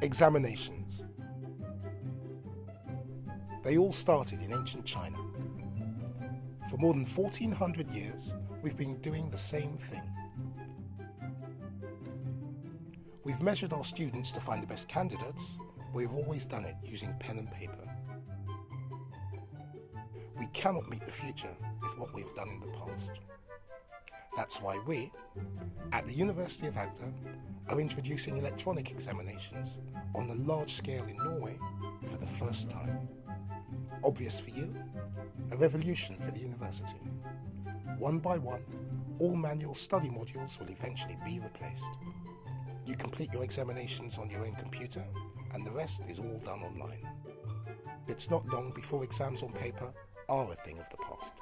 Examinations. They all started in ancient China. For more than 1400 years, we've been doing the same thing. We've measured our students to find the best candidates, we've always done it using pen and paper. We cannot meet the future with what we've done in the past. That's why we, at the University of Agder, are introducing electronic examinations on a large scale in Norway for the first time. Obvious for you? A revolution for the university. One by one, all manual study modules will eventually be replaced. You complete your examinations on your own computer, and the rest is all done online. It's not long before exams on paper are a thing of the past.